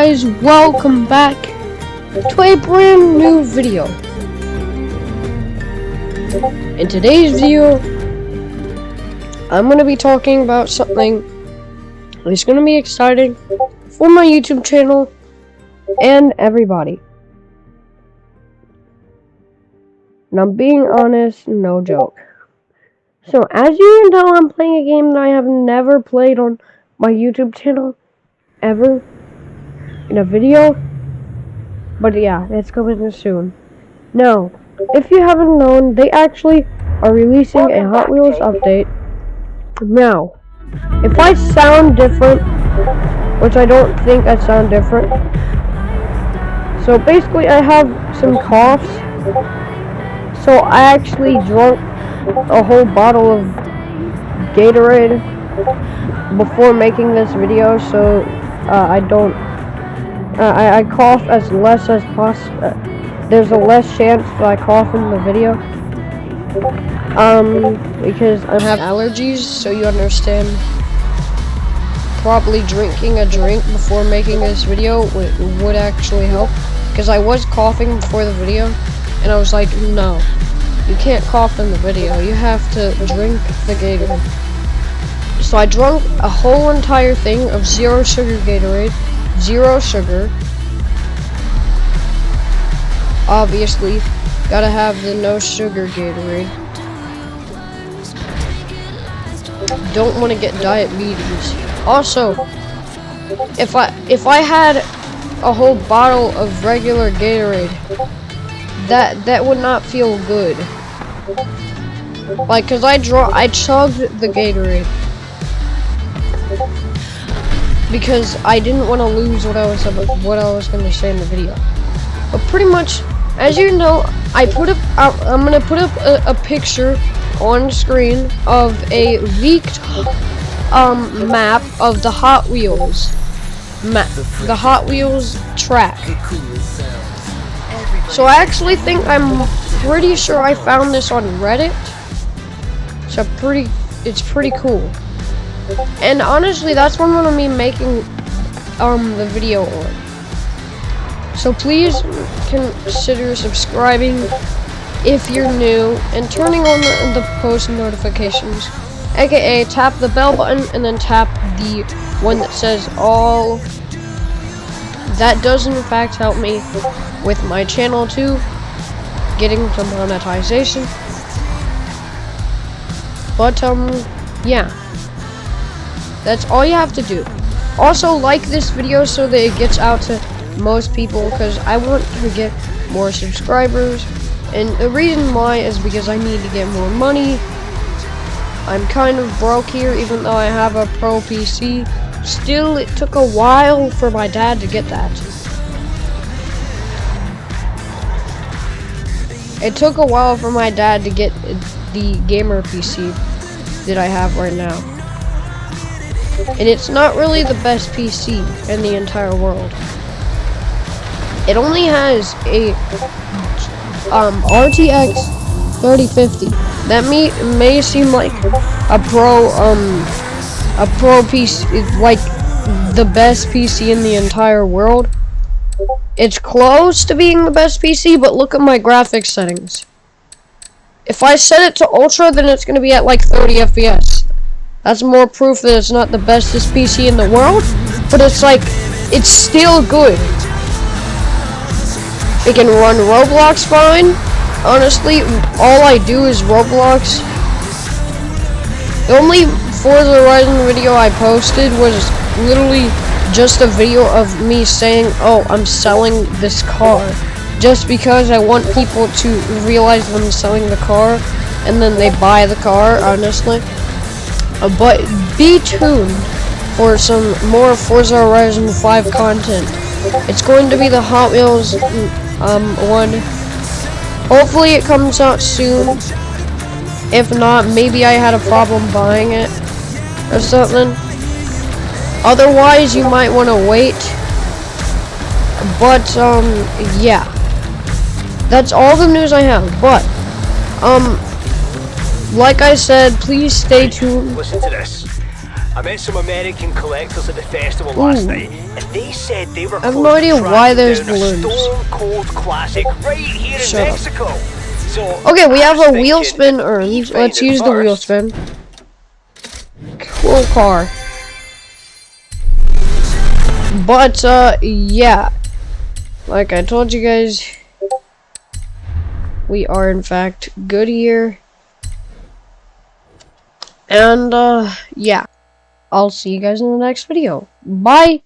guys, welcome back to a brand new video. In today's video, I'm going to be talking about something that's going to be exciting for my YouTube channel and everybody. Now, being honest, no joke. So, as you can tell, I'm playing a game that I have never played on my YouTube channel ever in a video. But yeah, it's coming soon. Now, if you haven't known, they actually are releasing a Hot Wheels update. Now, if I sound different, which I don't think I sound different. So basically I have some coughs. So I actually drank a whole bottle of Gatorade before making this video so uh, I don't I, I cough as less as possible uh, there's a less chance that I cough in the video. Um because I have allergies so you understand probably drinking a drink before making this video would, would actually help. Because I was coughing before the video and I was like no you can't cough in the video. You have to drink the Gatorade. So I drank a whole entire thing of zero sugar Gatorade. Zero sugar. Obviously, gotta have the no sugar Gatorade. Don't want to get diabetes. Also, if I if I had a whole bottle of regular Gatorade, that that would not feel good. Like, cause I draw, I chugged the Gatorade because I didn't want to lose what I was what I was going to say in the video. But pretty much, as you know, I put up I'm going to put up a, a, picture on screen of a leaked um map of the Hot Wheels map, the Hot Wheels track. So I actually think I'm pretty sure I found this on Reddit. So pretty, it's pretty cool. And honestly, that's one gonna be making um the video on. So please consider subscribing if you're new and turning on the, the post notifications. AKA tap the bell button and then tap the one that says all. That does in fact help me with my channel too, getting some monetization. But um, yeah. That's all you have to do. Also, like this video so that it gets out to most people because I want to get more subscribers. And the reason why is because I need to get more money. I'm kind of broke here even though I have a pro PC. Still, it took a while for my dad to get that. It took a while for my dad to get the gamer PC that I have right now. And it's not really the best PC in the entire world. It only has a um, RTX 3050. That may, may seem like a pro, um, a pro PC, like the best PC in the entire world. It's close to being the best PC, but look at my graphics settings. If I set it to ultra, then it's going to be at like 30 FPS. That's more proof that it's not the bestest PC in the world, but it's like, it's still good. It can run Roblox fine. Honestly, all I do is Roblox. The only Forza Horizon video I posted was literally just a video of me saying, oh, I'm selling this car. Just because I want people to realize I'm selling the car, and then they buy the car, honestly. Uh, but be tuned for some more Forza Horizon 5 content. It's going to be the Hot Wheels um, one. Hopefully it comes out soon. If not, maybe I had a problem buying it or something. Otherwise, you might want to wait. But, um, yeah. That's all the news I have. But, um, like I said, please stay tuned. Listen to this. I met some American collectors at the festival last night, and they said they were I have no idea why there's balloons. Stone cold classic right here in Shut up. Mexico. So Okay, we have a wheel spin earned. Let's use the wheel spin. Cool car. But, uh, yeah. Like I told you guys, we are in fact Goodyear. And, uh, yeah. I'll see you guys in the next video. Bye!